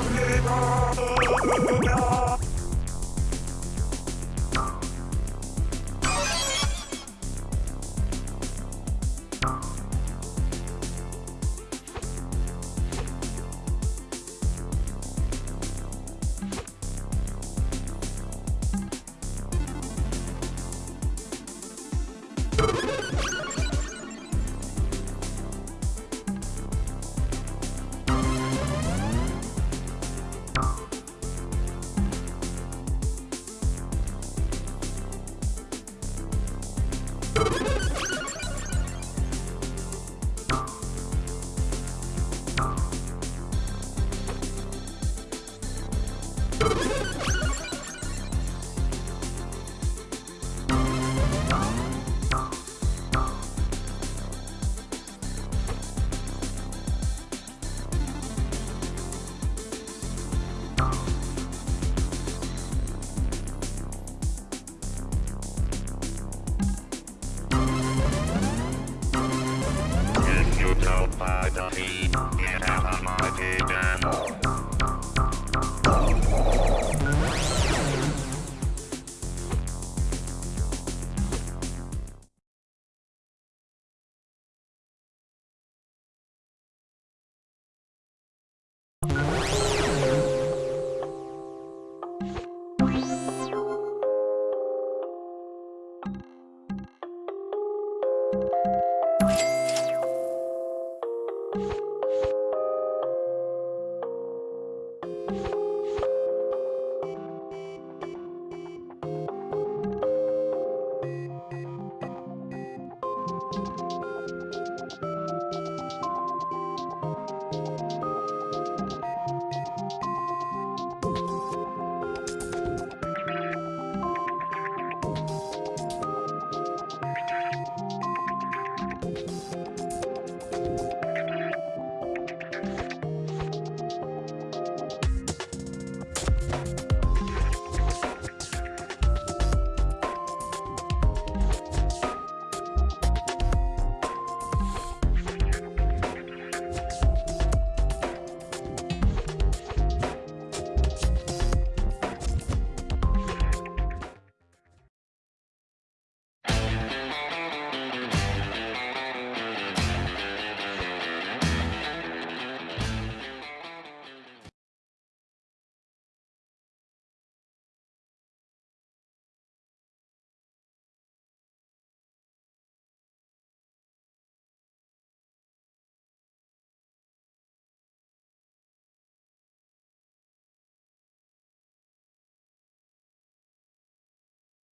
Amen. Música